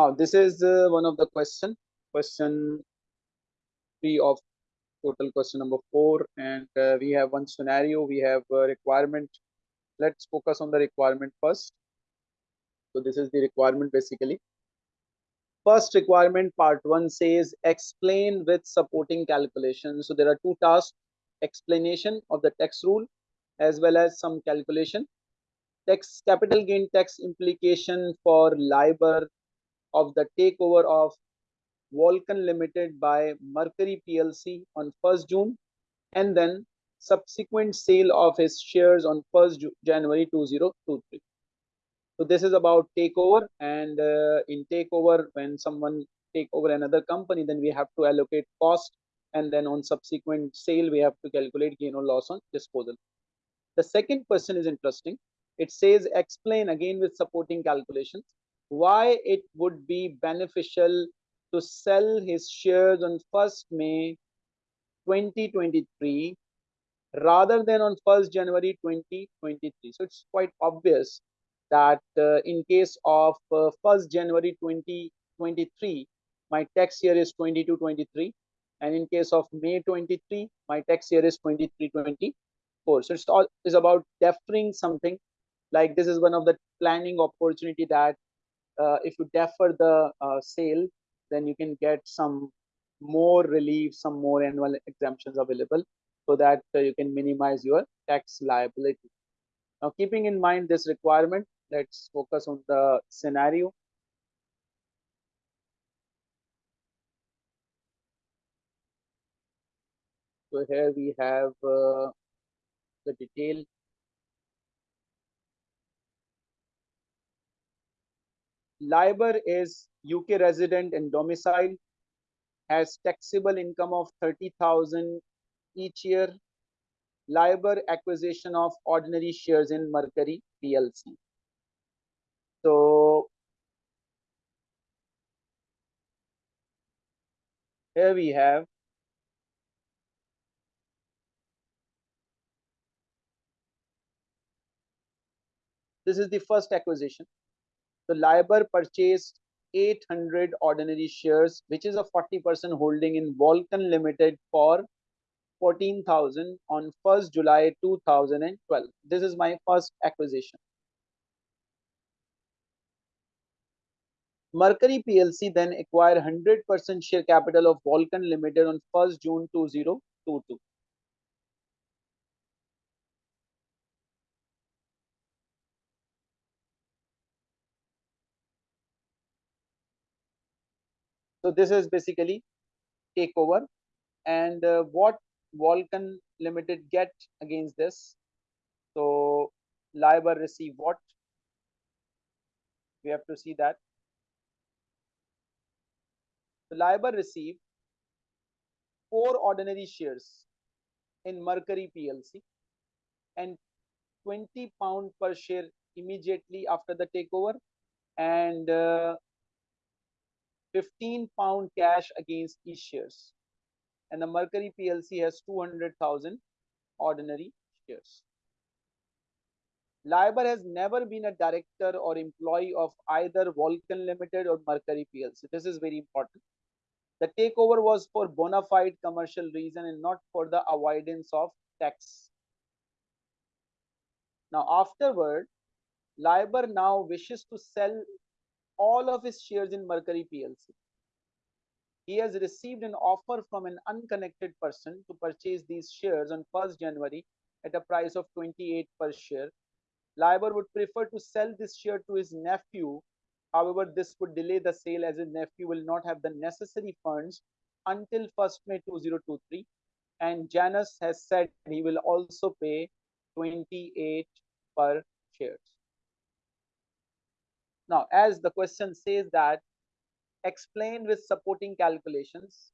Now, this is uh, one of the question, question three of total question number four. And uh, we have one scenario, we have a requirement. Let's focus on the requirement first. So this is the requirement basically. First requirement part one says explain with supporting calculations. So there are two tasks, explanation of the tax rule as well as some calculation. Tax capital gain tax implication for LIBOR of the takeover of Vulcan Limited by Mercury PLC on 1st June and then subsequent sale of his shares on 1st January 2023. So this is about takeover and uh, in takeover when someone take over another company then we have to allocate cost and then on subsequent sale we have to calculate gain or loss on disposal. The second question is interesting. It says explain again with supporting calculations why it would be beneficial to sell his shares on 1st May 2023 rather than on 1st January 2023. So it's quite obvious that uh, in case of uh, 1st January 2023, my tax year is 22-23. And in case of May 23, my tax year is 23-24. So it's all is about deferring something like this is one of the planning opportunity that uh, if you defer the uh, sale, then you can get some more relief, some more annual exemptions available so that uh, you can minimize your tax liability. Now, keeping in mind this requirement, let's focus on the scenario. So here we have uh, the detail LIBOR is UK resident and domicile, has taxable income of 30,000 each year. LIBOR acquisition of ordinary shares in Mercury PLC. So here we have this is the first acquisition so LIBOR purchased 800 ordinary shares, which is a 40% holding in Vulcan Limited for 14,000 on 1st July 2012. This is my first acquisition. Mercury PLC then acquired 100% share capital of Vulcan Limited on 1st June 2022. So this is basically takeover. And uh, what Vulcan Limited get against this? So LIBOR receive what? We have to see that. The LIBOR receive four ordinary shares in Mercury PLC and 20 pound per share immediately after the takeover and uh, 15 pound cash against each shares. And the Mercury PLC has 200,000 ordinary shares. liber has never been a director or employee of either Vulcan Limited or Mercury PLC. This is very important. The takeover was for bona fide commercial reason and not for the avoidance of tax. Now, afterward, liber now wishes to sell all of his shares in Mercury PLC. He has received an offer from an unconnected person to purchase these shares on 1st January at a price of 28 per share. LIBOR would prefer to sell this share to his nephew. However, this would delay the sale as his nephew will not have the necessary funds until 1st May 2023. And Janus has said he will also pay 28 per shares. Now, as the question says that explain with supporting calculations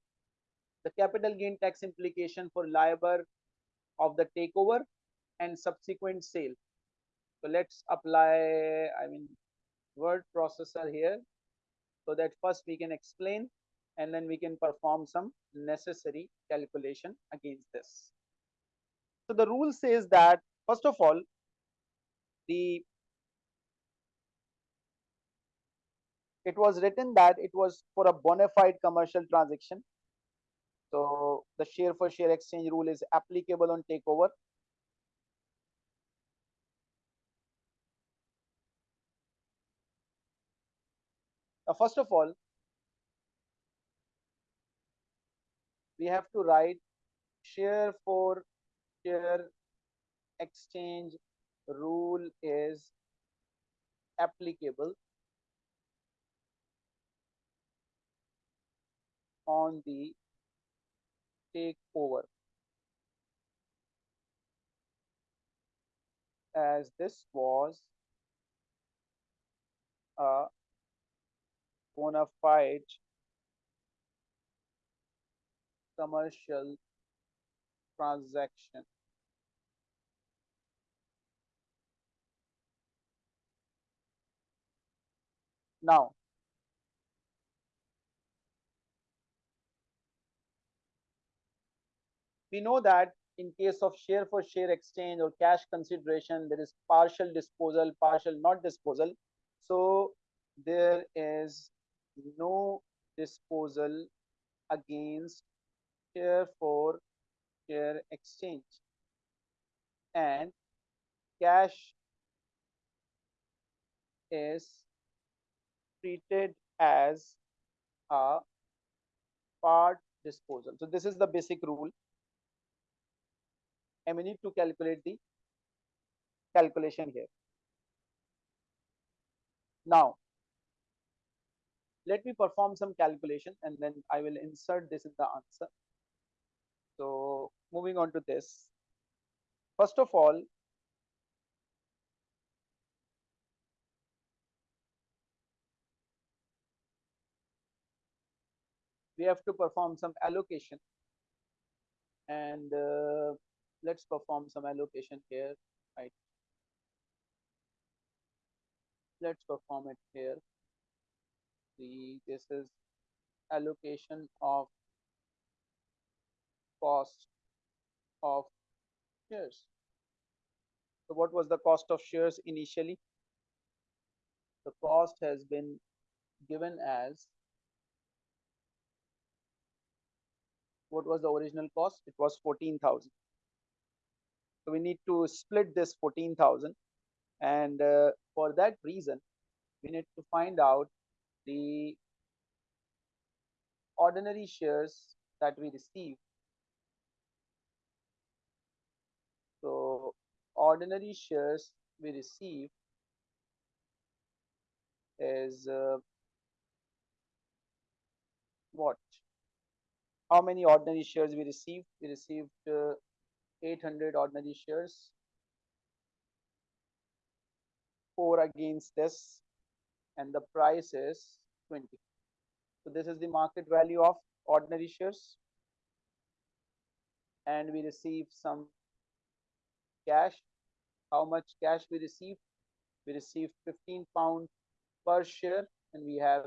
the capital gain tax implication for LIBOR of the takeover and subsequent sale. So let's apply, I mean, word processor here so that first we can explain and then we can perform some necessary calculation against this. So the rule says that first of all, the it was written that it was for a bona fide commercial transaction. So the share for share exchange rule is applicable on takeover. Now, first of all, we have to write share for share exchange rule is applicable on the takeover as this was a bona fide commercial transaction. Now, we know that in case of share for share exchange or cash consideration, there is partial disposal, partial not disposal. So there is no disposal against share for share exchange and cash is treated as a part disposal. So this is the basic rule and we need to calculate the calculation here. Now, let me perform some calculation and then I will insert this in the answer. So moving on to this. First of all, we have to perform some allocation and uh, let's perform some allocation here right? Let's perform it here. The this is allocation of cost of shares. So what was the cost of shares initially? The cost has been given as what was the original cost? It was 14000 so we need to split this 14,000. And uh, for that reason, we need to find out the ordinary shares that we receive. So ordinary shares we receive is uh, what? How many ordinary shares we received? We received uh, 800 ordinary shares. 4 against this and the price is 20. So this is the market value of ordinary shares and we receive some cash. How much cash we receive? We receive 15 pound per share and we have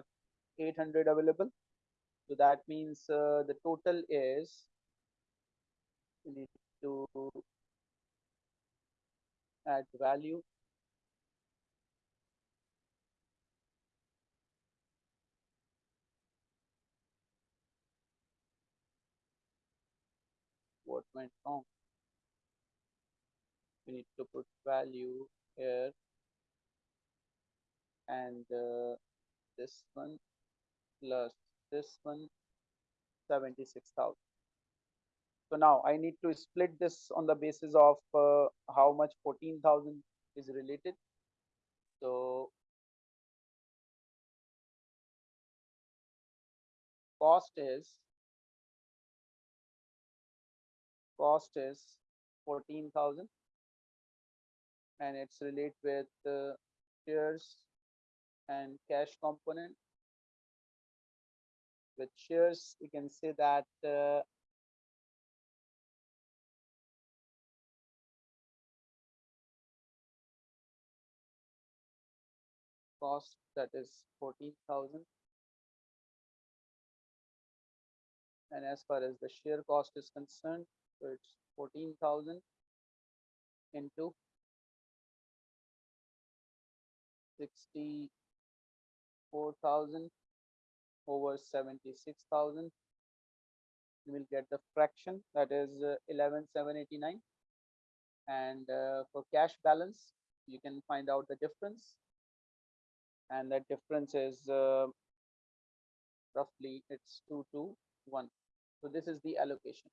800 available. So that means uh, the total is we need to add value. What went wrong? We need to put value here. And uh, this one plus this one 76,000 so now I need to split this on the basis of uh, how much 14,000 is related. So cost is cost is 14,000 and it's related with uh, shares and cash component with shares you can say that uh, cost that is 14,000 and as far as the share cost is concerned so it's 14,000 into 60 4000 over 76,000 you will get the fraction that is uh, 11789 and uh, for cash balance you can find out the difference and that difference is uh, roughly it's 2 to 1 so this is the allocation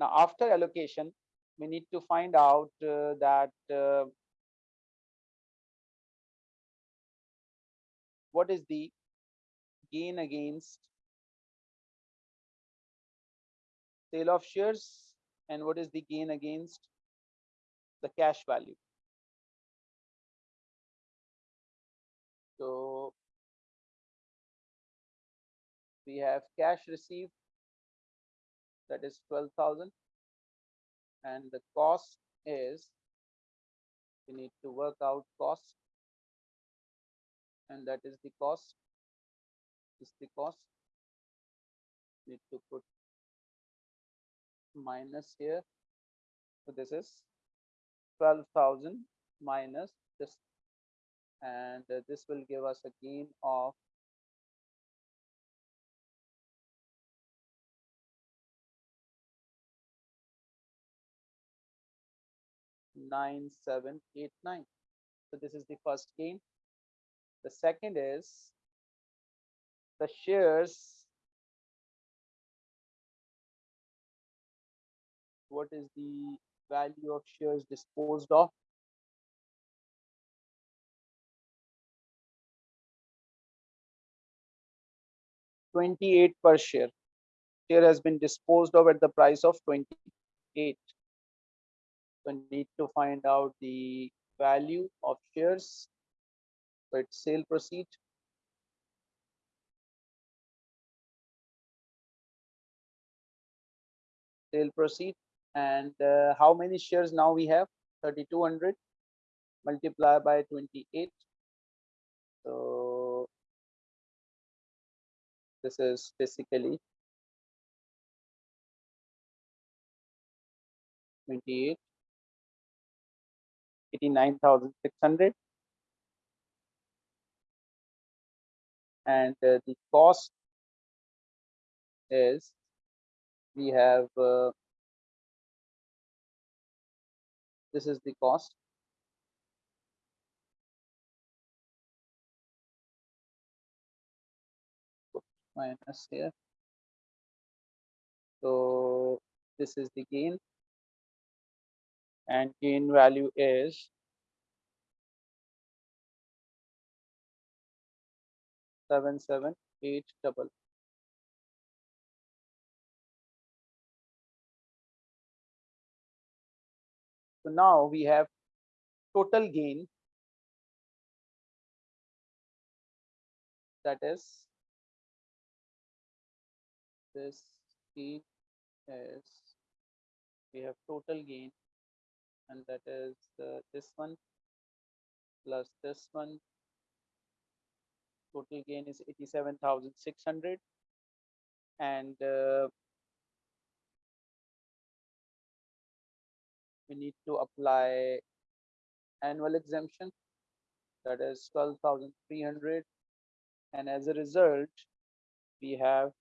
now after allocation we need to find out uh, that uh, what is the gain against sale of shares and what is the gain against the cash value. So we have cash received. That is 12,000 and the cost is we need to work out cost. And that is the cost. Is the cost. Need to put minus here. So this is 12,000 minus this and uh, this will give us a gain of nine seven eight nine. So this is the first gain. The second is the shares. What is the value of shares disposed of Twenty-eight per share. Share has been disposed of at the price of twenty-eight. So need to find out the value of shares. So it's sale proceed. Sale proceed and uh, how many shares now we have 3200 multiply by 28 so this is basically 28 89600 and uh, the cost is we have uh, this is the cost minus here. So this is the gain. And gain value is seven seven eight double. So now we have total gain. That is this gain is we have total gain and that is this one plus this one. Total gain is 87,600 and uh, we need to apply annual exemption. That is 12,300 and as a result we have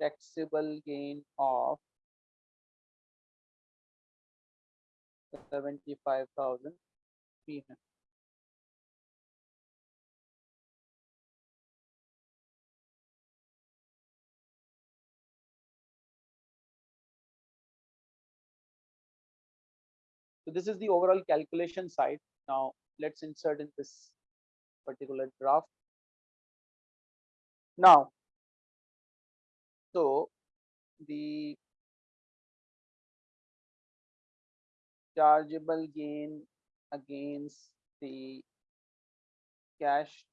taxable gain of 75,300 So this is the overall calculation side. Now let's insert in this particular graph. Now, so the chargeable gain against the cash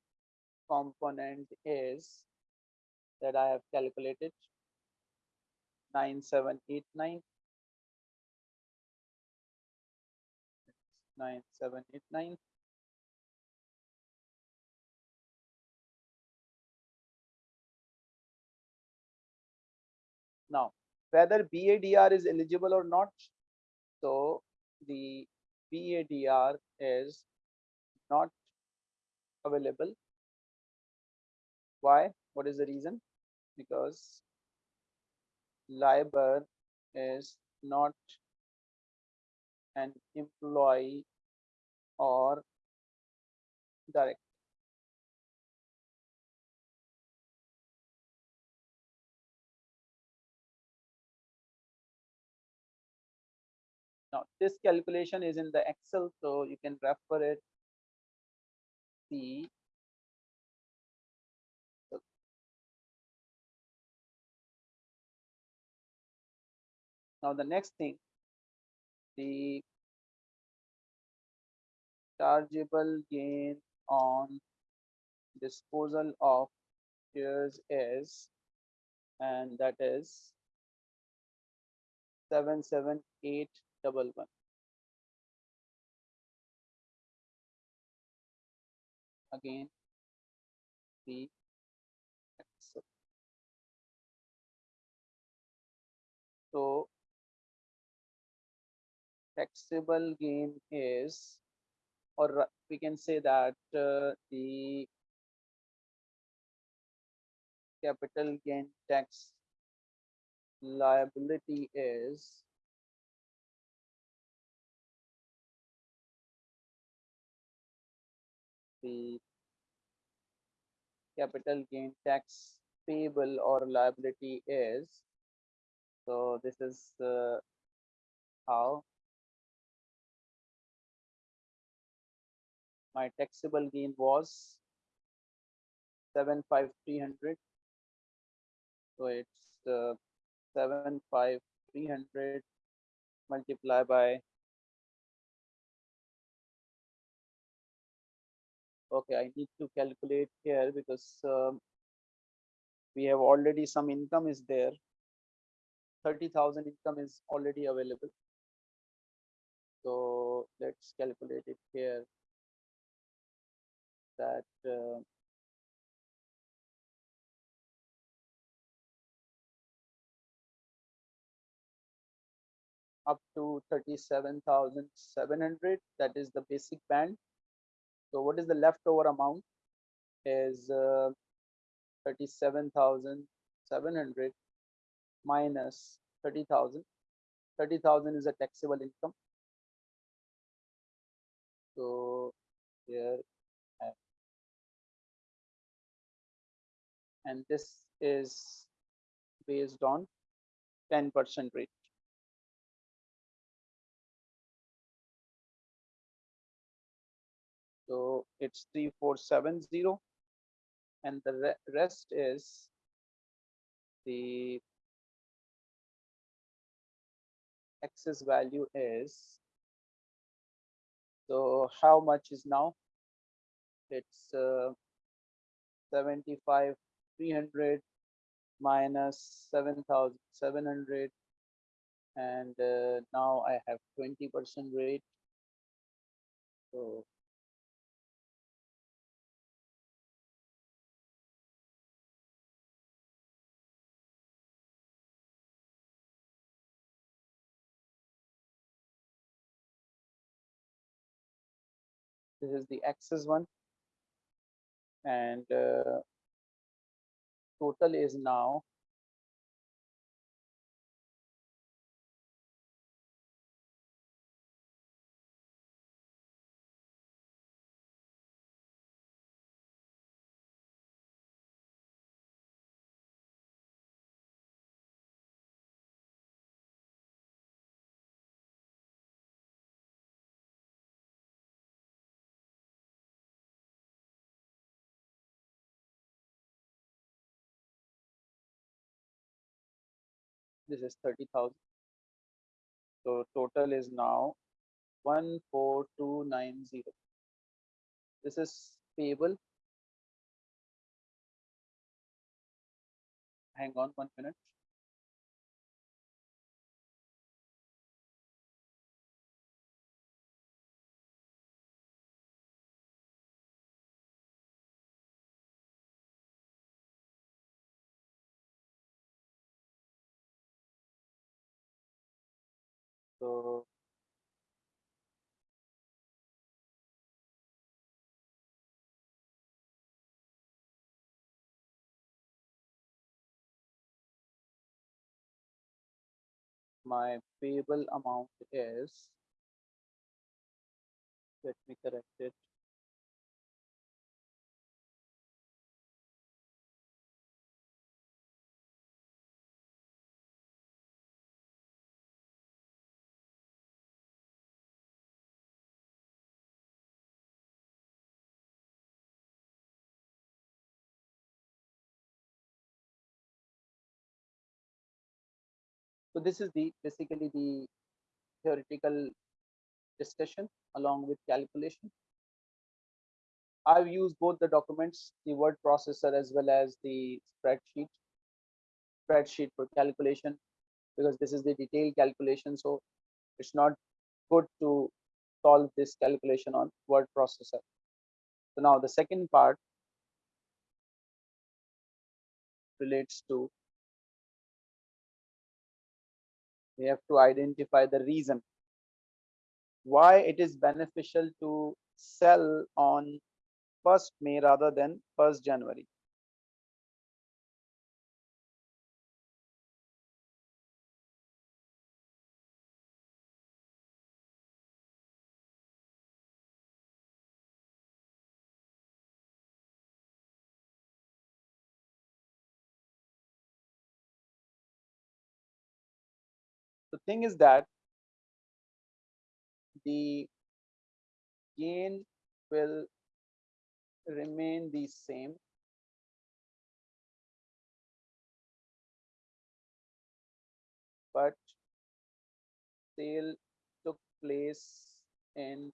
component is that I have calculated 9789 9789 Now, whether BADR is eligible or not. So the BADR is not available. Why? What is the reason? Because LIBOR is not an employee or direct this calculation is in the excel so you can refer it. See now the next thing the chargeable gain on disposal of shares is and that is 77811 again the so taxable gain is or we can say that uh, the capital gain tax liability is the capital gain tax payable or liability is so this is uh, how my taxable gain was 75300 so it's uh, 75300 multiply by okay i need to calculate here because um, we have already some income is there. 30,000 income is already available. So let's calculate it here. That uh, up to 37,700 that is the basic band so what is the leftover amount? Is uh, 37,700 minus 30,000 30,000 is a taxable income. So here and this is based on 10% rate. So it's 3470 and the re rest is the excess value is so how much is now? It's uh, 75 300 minus 7700 and uh, now I have 20% rate. So this is the excess one. And uh, total is now this is 30,000. So total is now 14290. This is payable. Hang on one minute. My payable amount is let me correct it So this is the basically the theoretical discussion along with calculation. I've used both the documents, the word processor as well as the spreadsheet, spreadsheet for calculation, because this is the detailed calculation. So it's not good to solve this calculation on word processor. So now the second part relates to we have to identify the reason why it is beneficial to sell on 1st May rather than 1st January. Thing is that the gain will remain the same. But sale took place in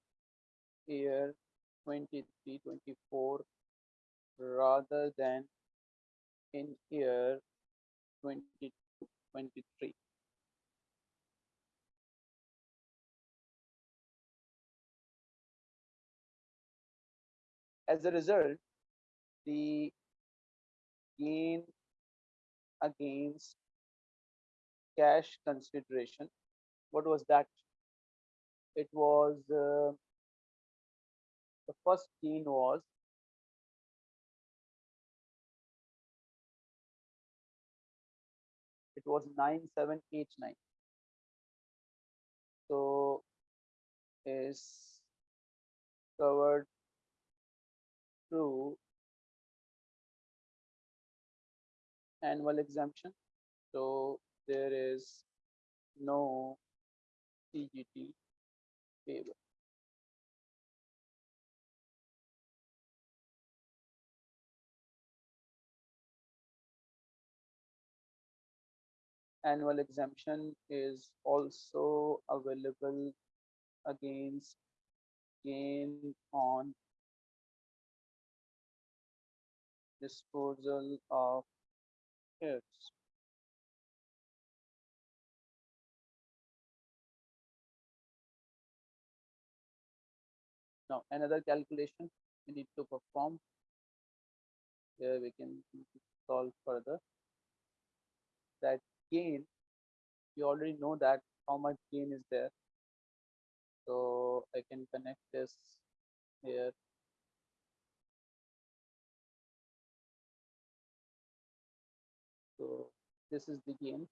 year 23 24 rather than in year 2023 as a result, the gain against cash consideration, what was that? It was uh, the first gain was it was 9789 so is covered through annual exemption. So there is no CGT payable. Annual exemption is also available against gain on disposal of hits. Now another calculation we need to perform. Here we can solve further. That gain, we already know that how much gain is there. So I can connect this here So this is the gain.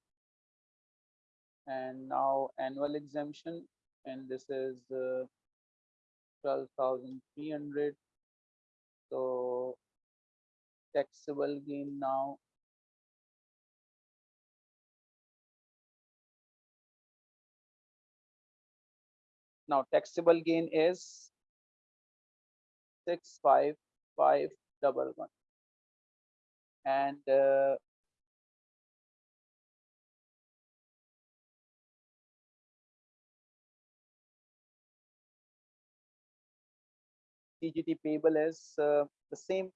And now annual exemption, and this is uh, 12,300. So taxable gain now now taxable gain is six five five double one and uh, CGT payable is uh, the same.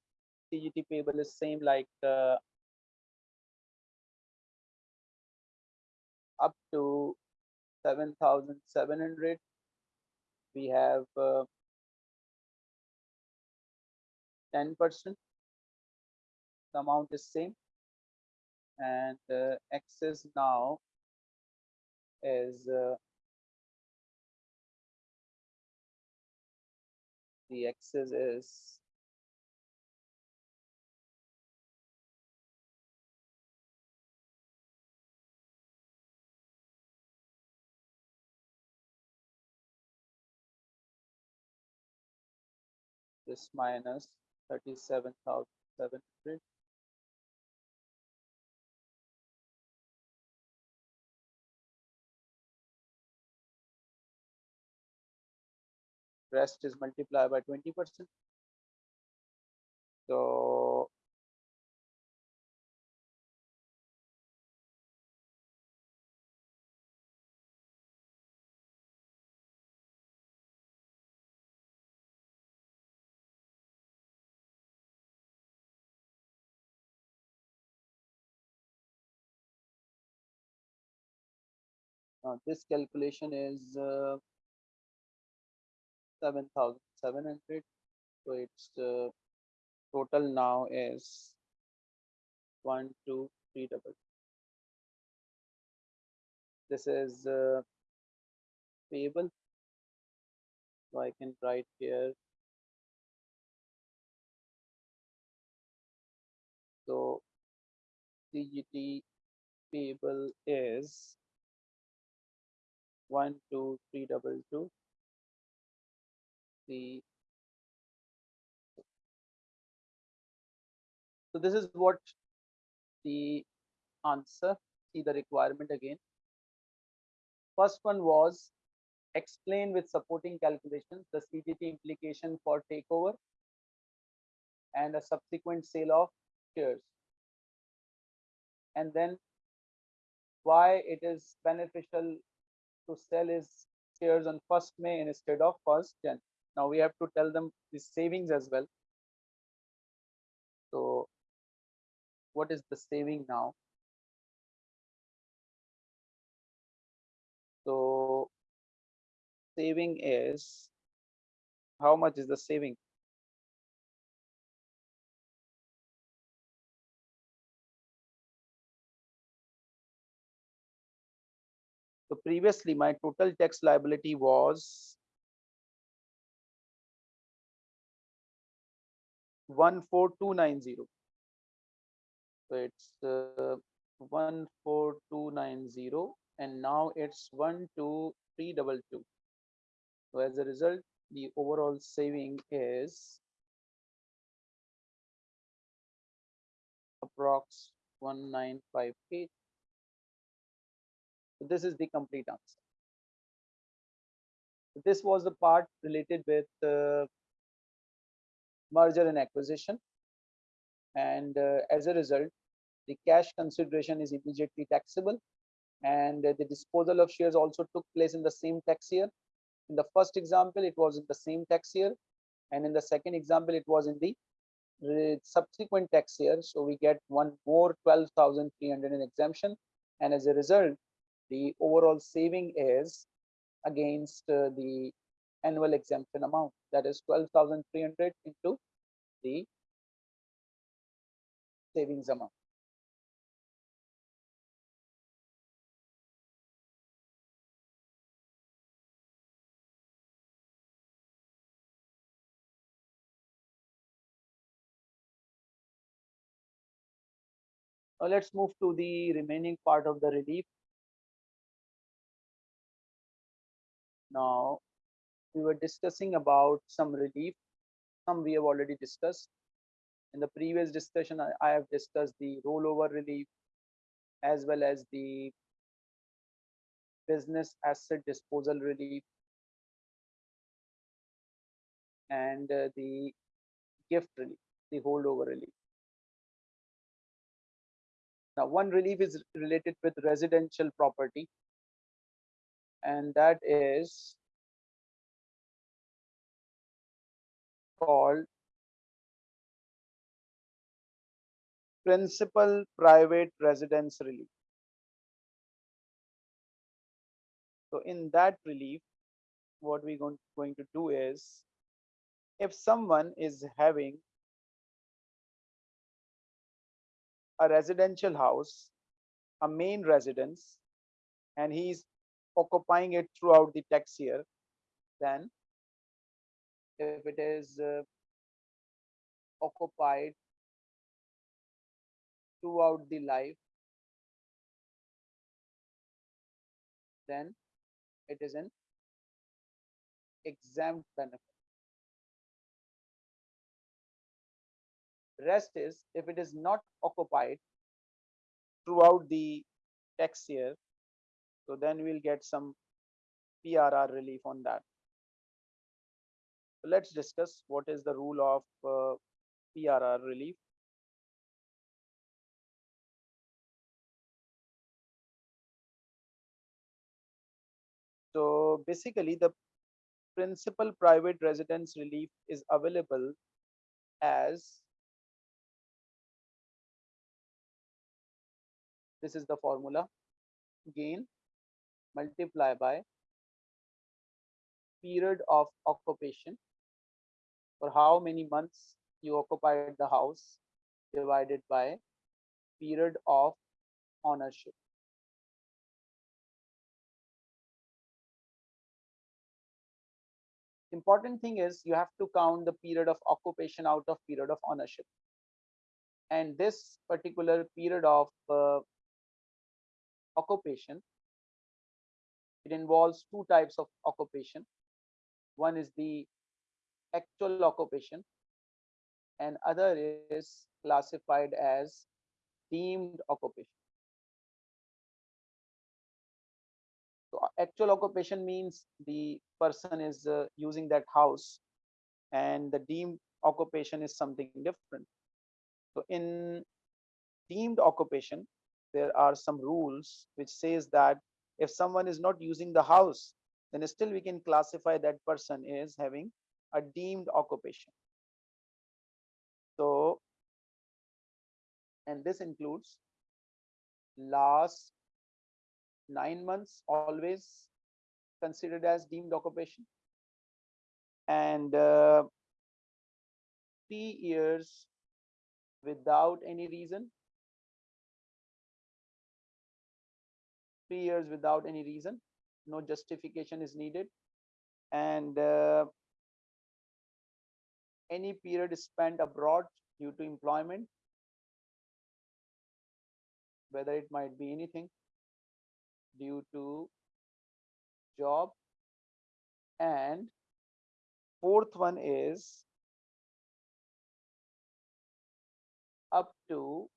CGT payable is same like uh, up to 7,700. We have 10%. Uh, the amount is same. And uh, excess now is the axis is this minus 37,700 rest is multiplied by 20 percent. So uh, this calculation is uh, 7700 so its uh, total now is one two three double. This is uh, payable. So i can write here. So cgt payable is one two three double two the so this is what the answer see the requirement again first one was explain with supporting calculations the CGT implication for takeover and a subsequent sale of shares and then why it is beneficial to sell his shares on 1st May instead of 1st Jan. Now we have to tell them the savings as well. So what is the saving now? So saving is how much is the saving? So previously my total tax liability was 14290 so it's uh, 14290 and now it's 12322 so as a result the overall saving is approx 1958 so this is the complete answer. This was the part related with uh, merger and acquisition. And uh, as a result, the cash consideration is immediately taxable. And uh, the disposal of shares also took place in the same tax year. In the first example, it was in the same tax year. And in the second example, it was in the uh, subsequent tax year. So we get one more 12,300 in exemption. And as a result, the overall saving is against uh, the annual exemption amount that is 12,300 into the savings amount. Now let's move to the remaining part of the relief. Now we were discussing about some relief. Some we have already discussed. In the previous discussion, I, I have discussed the rollover relief as well as the business asset disposal relief and uh, the gift relief, the holdover relief. Now, one relief is related with residential property, and that is called principal private residence relief. So in that relief, what we're going, going to do is, if someone is having a residential house, a main residence, and he's occupying it throughout the tax year, then if it is uh, occupied throughout the life then it is an exempt benefit Rest is if it is not occupied throughout the tax year, so then we'll get some PRR relief on that. Let's discuss what is the rule of uh, PRR relief. So basically the principal private residence relief is available as this is the formula gain multiply by period of occupation for how many months you occupied the house divided by period of ownership. Important thing is you have to count the period of occupation out of period of ownership. And this particular period of uh, occupation, it involves two types of occupation. One is the actual occupation and other is classified as deemed occupation. So actual occupation means the person is uh, using that house and the deemed occupation is something different. So in deemed occupation, there are some rules which says that if someone is not using the house, then still we can classify that person is having a deemed occupation. So, and this includes last nine months always considered as deemed occupation. And uh, three years without any reason. Three years without any reason. No justification is needed. And uh, any period spent abroad due to employment whether it might be anything due to job. And fourth one is up to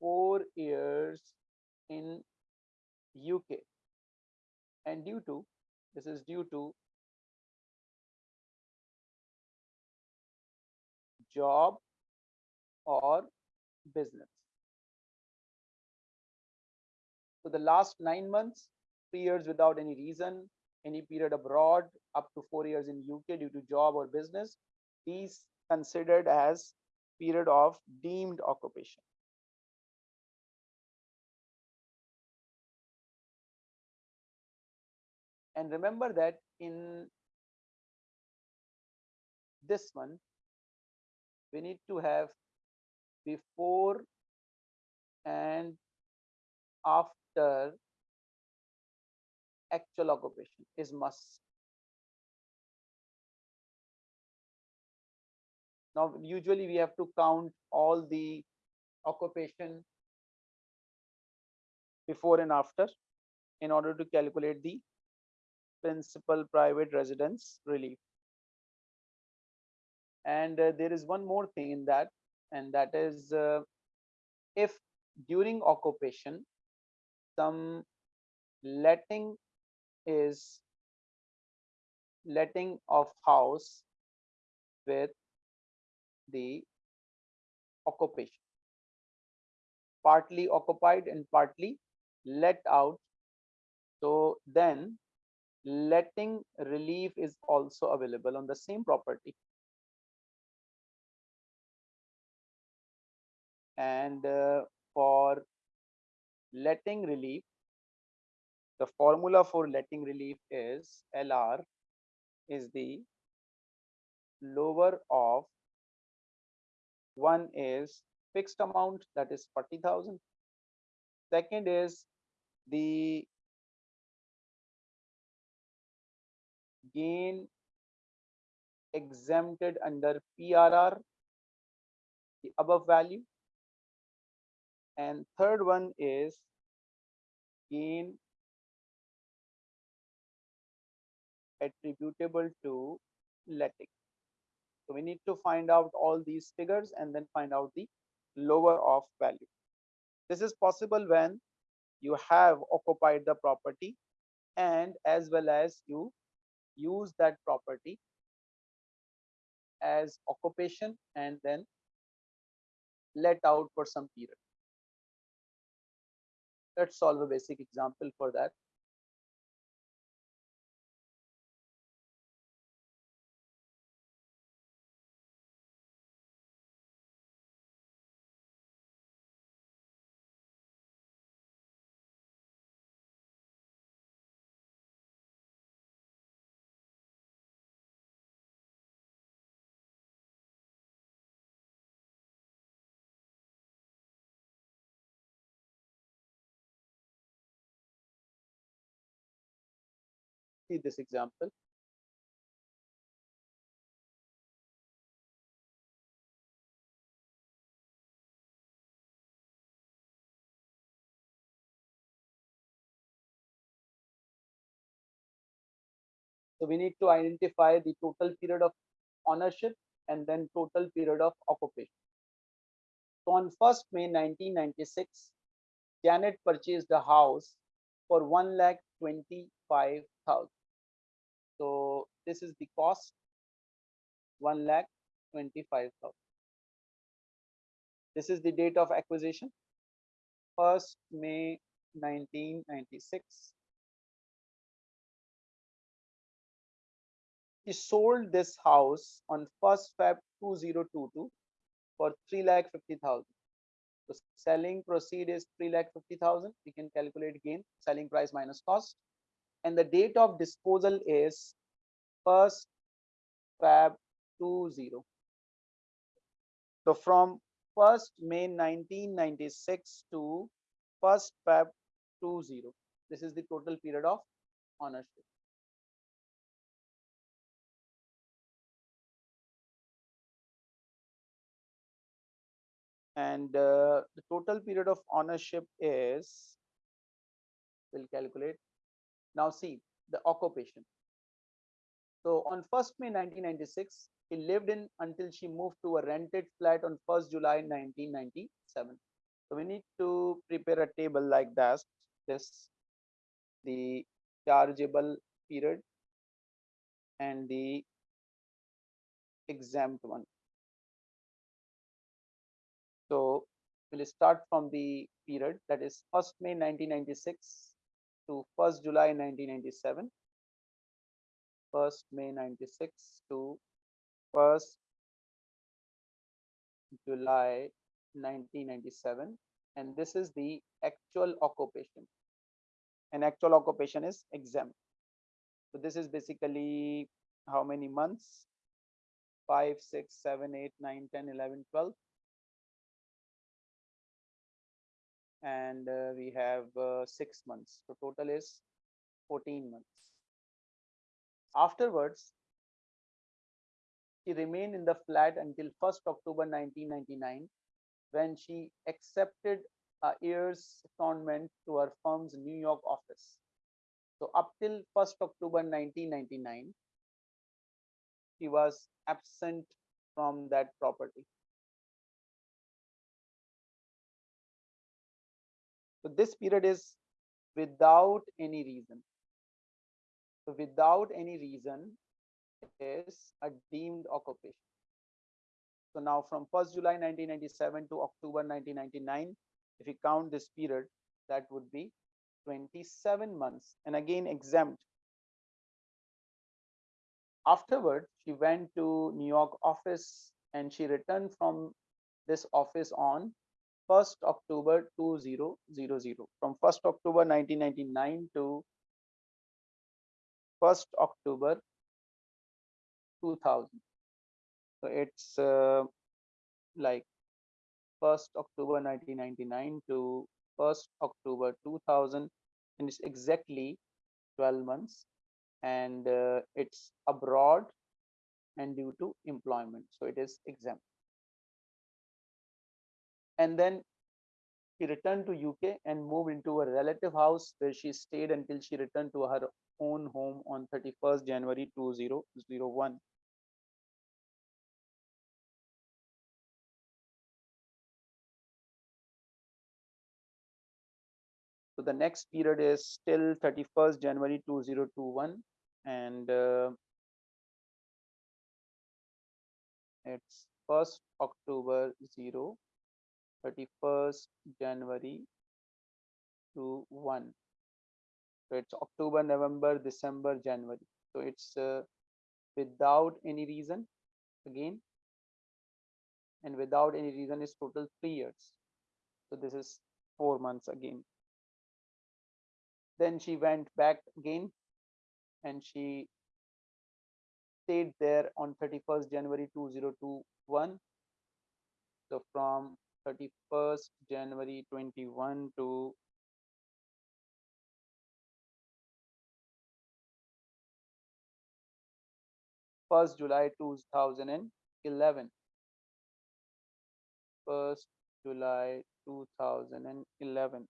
four years in UK and due to this is due to job or business. So the last nine months, three years without any reason, any period abroad, up to four years in UK due to job or business, these considered as period of deemed occupation. And remember that in this one, we need to have before and after actual occupation is must. Now, usually we have to count all the occupation before and after in order to calculate the principal private residence relief. And uh, there is one more thing in that, and that is uh, if during occupation, some letting is letting of house with the occupation. Partly occupied and partly let out. So then letting relief is also available on the same property and uh, for letting relief the formula for letting relief is lr is the lower of one is fixed amount that is 40000 second is the gain exempted under PRR, the above value. And third one is gain attributable to letting So we need to find out all these figures and then find out the lower of value. This is possible when you have occupied the property and as well as you use that property as occupation and then let out for some period. Let's solve a basic example for that. See this example. So we need to identify the total period of ownership and then total period of occupation. So on 1st May 1996, Janet purchased a house for 1 lakh 25,000. So this is the cost, one lakh twenty-five thousand. This is the date of acquisition, first May nineteen ninety-six. He sold this house on first Feb two zero two two for three lakh fifty thousand. So selling proceed is three lakh fifty thousand. We can calculate gain, selling price minus cost and the date of disposal is first Feb 20. So from 1st May 1996 to 1st Feb 20. This is the total period of ownership. And uh, the total period of ownership is, we'll calculate now see the occupation. So on 1st May 1996, he lived in until she moved to a rented flat on 1st July 1997. So we need to prepare a table like that. This the chargeable period and the exempt one. So we'll start from the period that is 1st May 1996 to 1st July 1997, 1st May 96 to 1st July 1997 and this is the actual occupation. And actual occupation is exempt so this is basically how many months? 5 6 7 8 9 10 11 12 and uh, we have uh, six months. So total is 14 months. Afterwards, she remained in the flat until 1st October 1999 when she accepted a year's secondment to her firm's New York office. So up till 1st October 1999, she was absent from that property. So this period is without any reason. So without any reason is a deemed occupation. So now from 1st July 1997 to October 1999, if you count this period, that would be 27 months and again exempt. Afterward, she went to New York office and she returned from this office on 1st October 2000 from 1st October 1999 to 1st October 2000 so it's uh, like 1st October 1999 to 1st October 2000 and it's exactly 12 months and uh, it's abroad and due to employment. So it is exempt and then she returned to UK and moved into a relative house where she stayed until she returned to her own home on 31st January 2001. So the next period is still 31st January 2021 and uh, it's 1st October 0 31st January to 1. So it's October, November, December, January. So it's uh, without any reason again and without any reason is total three years. So this is four months again. Then she went back again and she stayed there on 31st January 2021. So from 31st January 21 to first July 2011. First July 2011.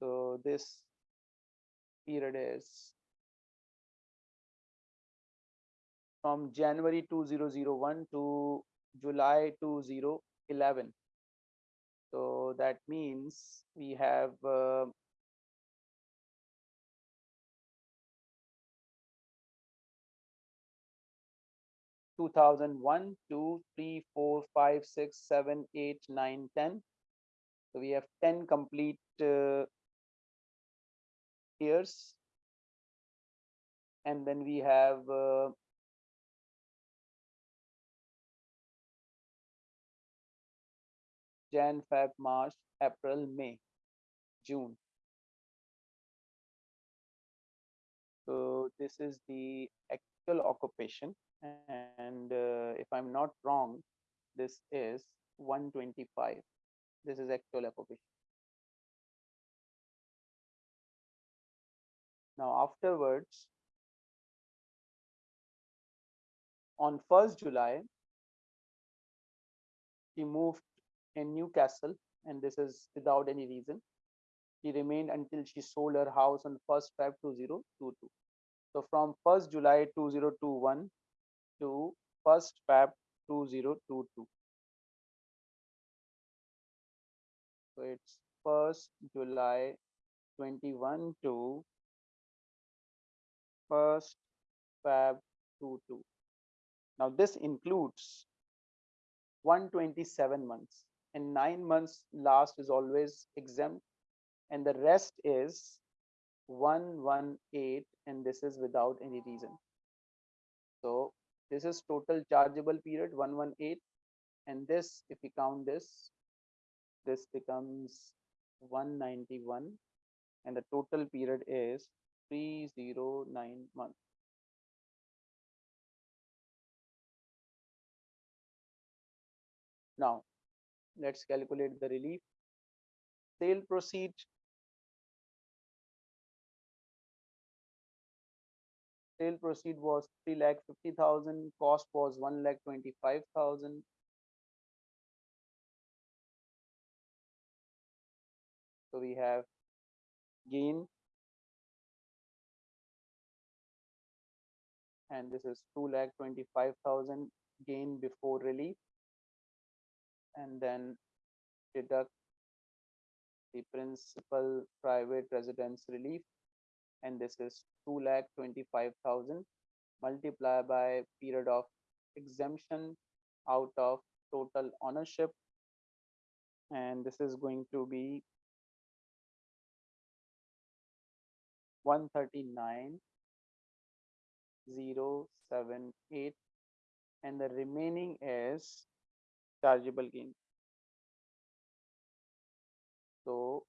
So this period is from January 2001 to July 2011. So that means we have uh, Two thousand one, two, three, four, five, six, seven, eight, nine, ten. So we have ten complete uh, years, and then we have uh, Jan, Feb, March, April, May, June. So this is the actual occupation and uh, if I'm not wrong, this is 125. This is actual occupation. Now afterwards, on 1st July, he moved in Newcastle, and this is without any reason. She remained until she sold her house on 1st Feb 2022. So from 1st July 2021 to 1st Feb 2022. So it's 1st July 21 to 1st Feb 22. Now this includes 127 months and nine months last is always exempt and the rest is 118 and this is without any reason. So this is total chargeable period 118 and this if we count this this becomes 191 and the total period is 309 months now let's calculate the relief. Sale proceed sale proceed was 3 lakh 50,000 cost was 1 lakh 25,000 so we have gain and this is 2 lakh 25,000 gain before relief. And then deduct the principal private residence relief. And this is 2 lakh 25,000 multiply by period of exemption out of total ownership. And this is going to be 139 078 and the remaining is chargeable gain so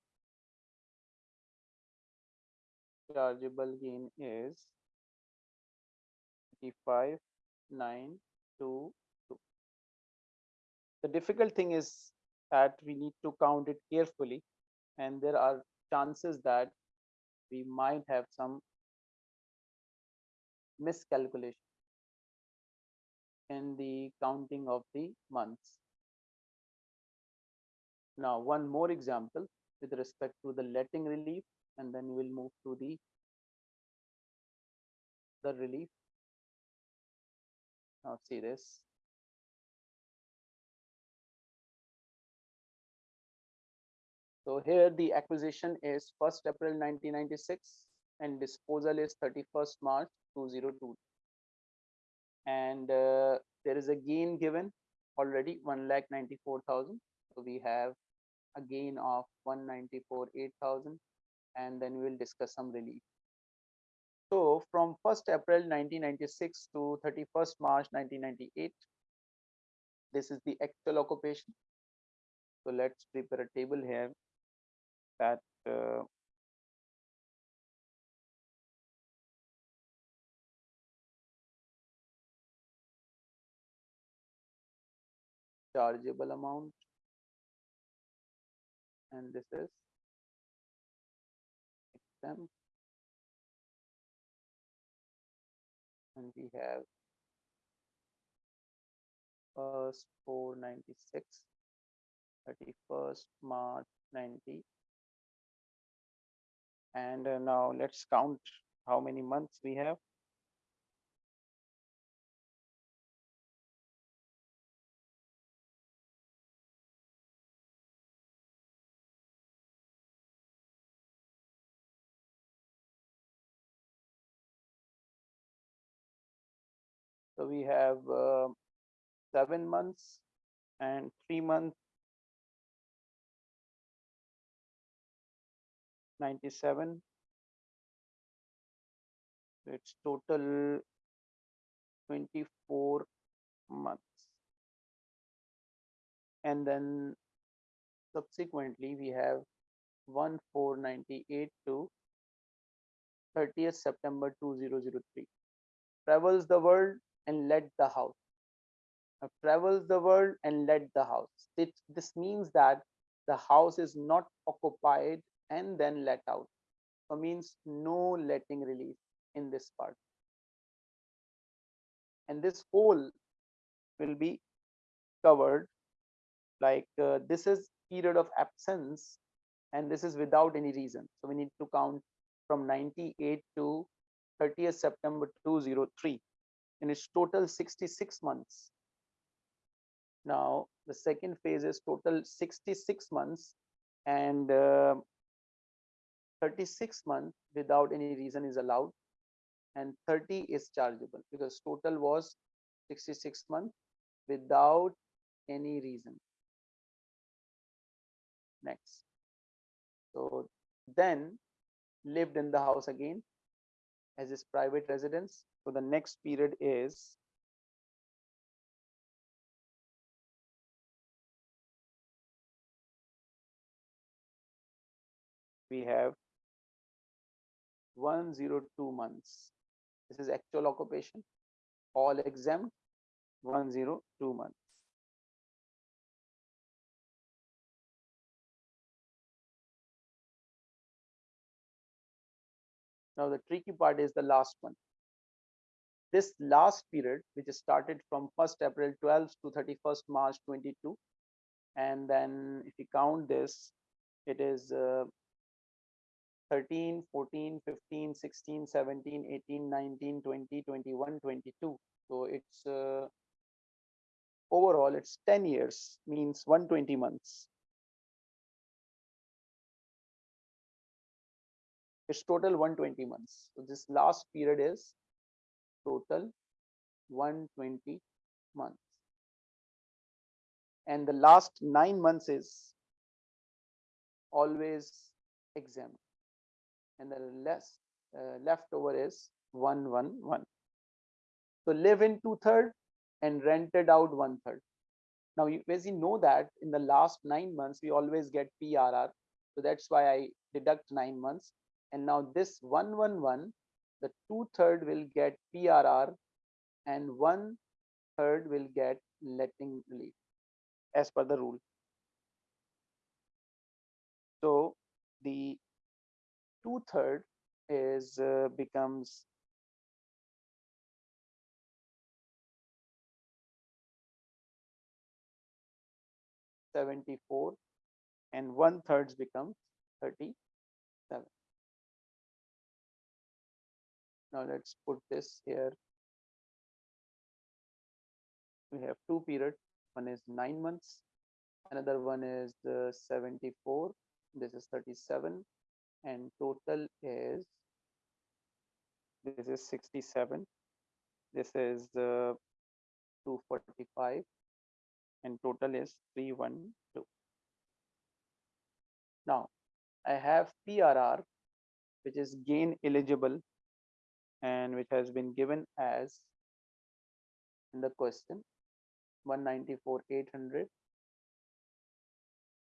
chargeable gain is 5,922. The difficult thing is that we need to count it carefully and there are chances that we might have some miscalculation in the counting of the months. Now, one more example with respect to the letting relief and then we'll move to the the relief Now see this. So here the acquisition is 1st April 1996 and disposal is 31st March 2002. And uh, there is a gain given already 1 lakh 94,000. So we have a gain of 194 8000 and then we will discuss some relief. So from 1st April 1996 to 31st March 1998, this is the actual occupation. So let's prepare a table here that uh, chargeable amount. And this is exempt and we have first 496 31st march 90 and uh, now let's count how many months we have we have uh, seven months and three months. 97. It's total 24 months. And then subsequently we have 1498 to 30th September 2003. Travels the world and let the house. Now, travels the world and let the house. It, this means that the house is not occupied and then let out. So means no letting release in this part. And this whole will be covered like uh, this is period of absence and this is without any reason. So we need to count from 98 to 30th September 2003 and it's total 66 months. Now, the second phase is total 66 months and uh, 36 months without any reason is allowed and 30 is chargeable because total was 66 months without any reason. Next. So then lived in the house again as his private residence so the next period is we have 102 months. This is actual occupation, all exempt, 102 months. Now the tricky part is the last one this last period, which is started from 1st April 12 to 31st March 22. And then if you count this, it is uh, 13, 14, 15, 16, 17, 18, 19, 20, 21, 22. So it's uh, overall, it's 10 years, means 120 months. It's total 120 months. So this last period is total 120 months. And the last nine months is always exempt and the less uh, leftover is 111 so live in two third and rented out one third now you, as you know that in the last nine months we always get prr so that's why i deduct nine months and now this 111 the two third will get PRR and one third will get letting relief as per the rule. So the two third is uh, becomes Seventy-four, and one thirds becomes thirty-seven. Now let's put this here. we have two periods. One is nine months, another one is uh, 74. This is 37, and total is this is 67. This is uh, 245, and total is 312. Now, I have PRR, which is gain eligible and which has been given as in the question 194 800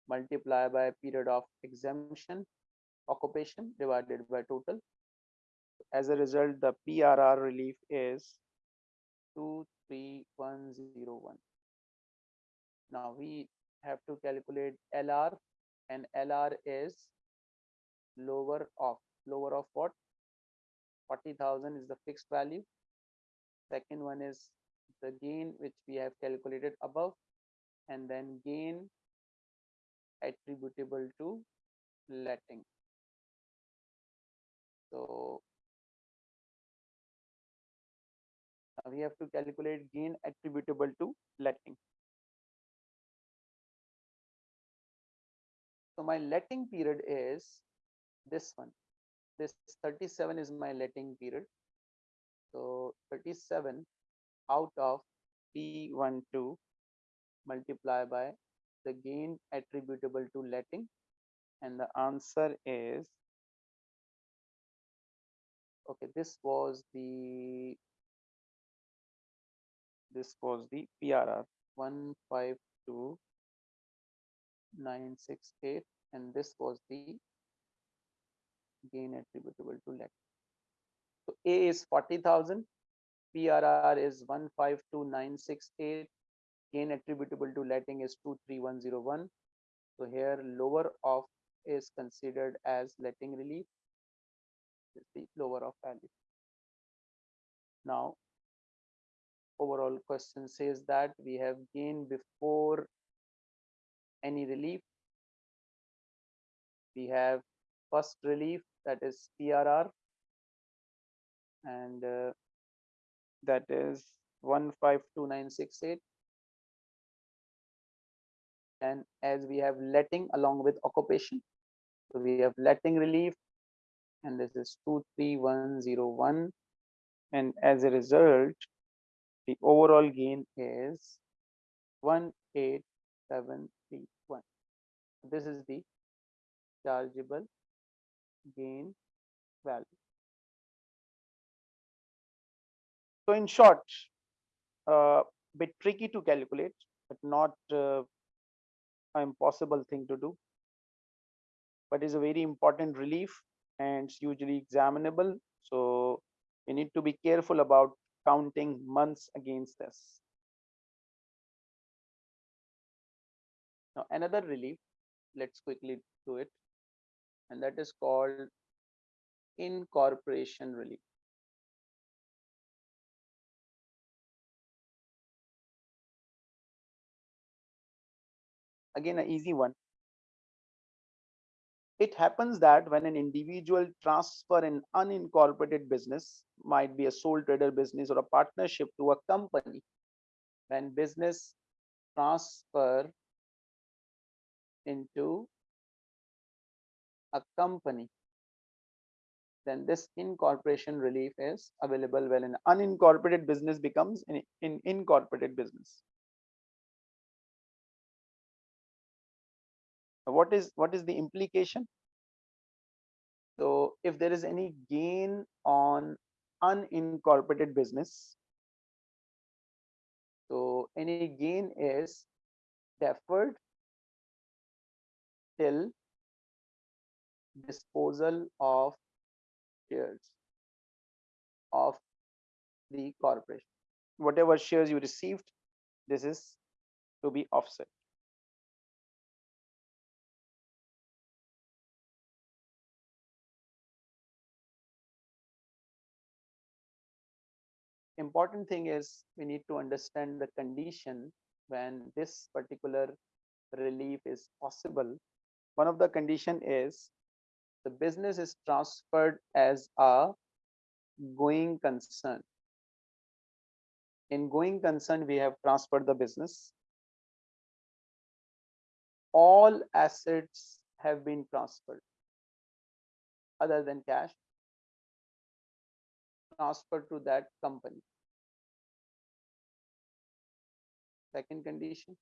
multiply by period of exemption occupation divided by total. As a result the prr relief is 23101 now we have to calculate lr and lr is lower of lower of what 40,000 is the fixed value. Second one is the gain which we have calculated above and then gain attributable to letting. So we have to calculate gain attributable to letting. So my letting period is this one this 37 is my letting period. So 37 out of p12 multiply by the gain attributable to letting and the answer is okay this was the this was the prr 152968 and this was the gain attributable to let. So A is 40,000, PRR is 152968, gain attributable to letting is 23101. So here lower of is considered as letting relief, is the lower of value. Now, overall question says that we have gain before any relief. We have first relief that is PRR and uh, that is 152968 and as we have letting along with occupation so we have letting relief. And this is 23101 and as a result the overall gain is 18731 this is the chargeable gain value. So in short, a uh, bit tricky to calculate, but not uh, an impossible thing to do. But is a very important relief and it's usually examinable. So we need to be careful about counting months against this. Now another relief, let's quickly do it and that is called incorporation relief. Again, an easy one. It happens that when an individual transfer an unincorporated business, might be a sole trader business or a partnership to a company, when business transfer into a company, then this incorporation relief is available when an unincorporated business becomes an in incorporated business. What is what is the implication? So if there is any gain on unincorporated business, so any gain is deferred till disposal of shares of the corporation. Whatever shares you received, this is to be offset. Important thing is we need to understand the condition when this particular relief is possible. One of the condition is the business is transferred as a going concern. in going concern, we have transferred the business. All assets have been transferred other than cash transferred to that company. Second condition.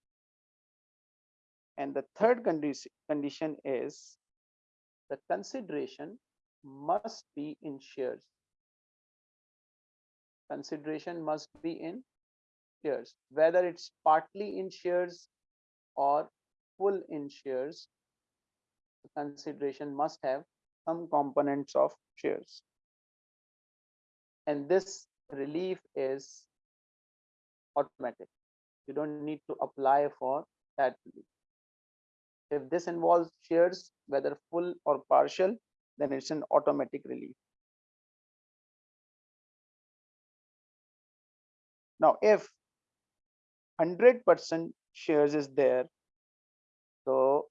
And the third condition condition is the consideration must be in shares. Consideration must be in shares, whether it's partly in shares or full in shares. The consideration must have some components of shares. And this relief is automatic. You don't need to apply for that relief. If this involves shares, whether full or partial, then it's an automatic relief. Now, if 100% shares is there, so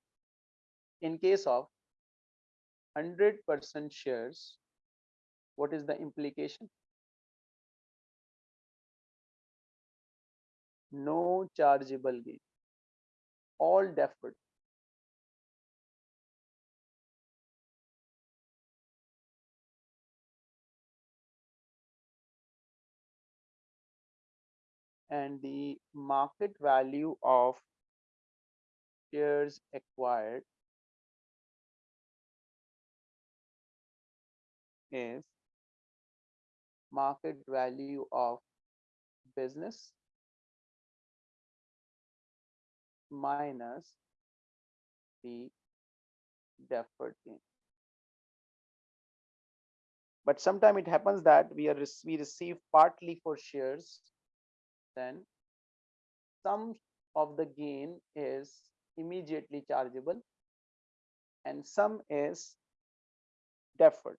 in case of 100% shares, what is the implication? No chargeable gain, all deferred. And the market value of shares acquired is market value of business minus the deferred gain. But sometimes it happens that we are we receive partly for shares then some of the gain is immediately chargeable and some is deferred.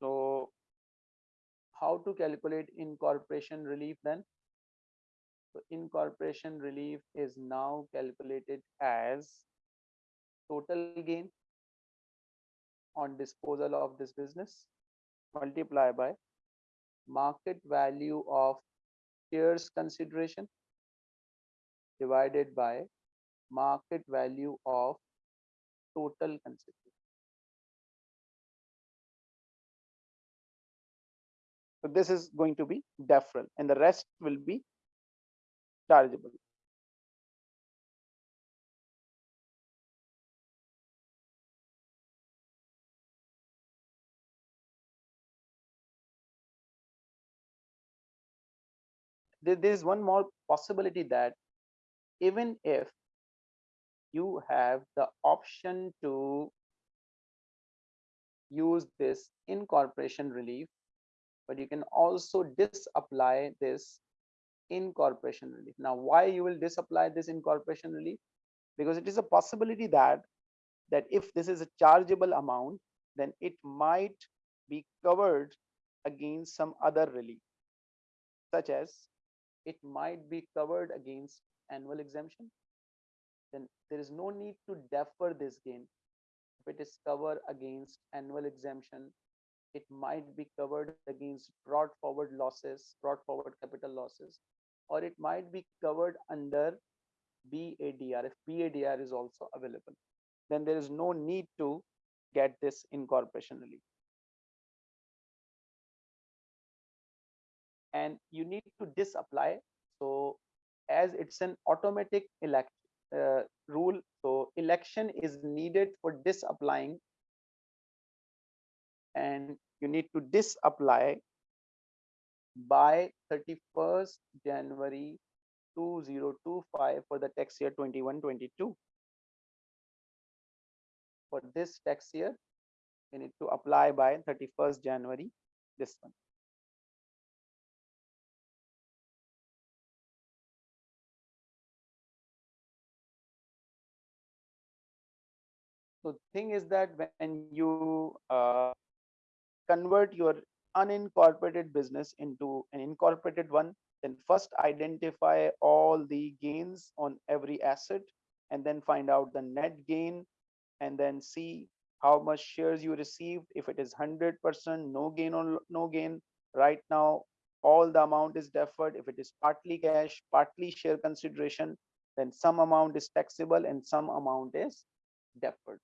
So how to calculate incorporation relief then? So incorporation relief is now calculated as total gain on disposal of this business multiply by market value of shares consideration divided by market value of total consideration. So this is going to be deferral and the rest will be chargeable. There is one more possibility that even if you have the option to use this incorporation relief, but you can also disapply this incorporation relief. Now, why you will disapply this incorporation relief? Because it is a possibility that that if this is a chargeable amount, then it might be covered against some other relief, such as it might be covered against annual exemption, then there is no need to defer this gain. If it is covered against annual exemption, it might be covered against brought forward losses, brought forward capital losses, or it might be covered under BADR if BADR is also available. Then there is no need to get this incorporation relief. And you need to disapply so as it's an automatic elect uh, rule so election is needed for disapplying and you need to disapply by 31st January 2025 for the tax year 21-22. For this tax year, you need to apply by 31st January, this one. So the thing is that when you uh, convert your unincorporated business into an incorporated one, then first identify all the gains on every asset and then find out the net gain and then see how much shares you received. If it is 100% no gain or no gain. Right now all the amount is deferred. If it is partly cash partly share consideration then some amount is taxable and some amount is deferred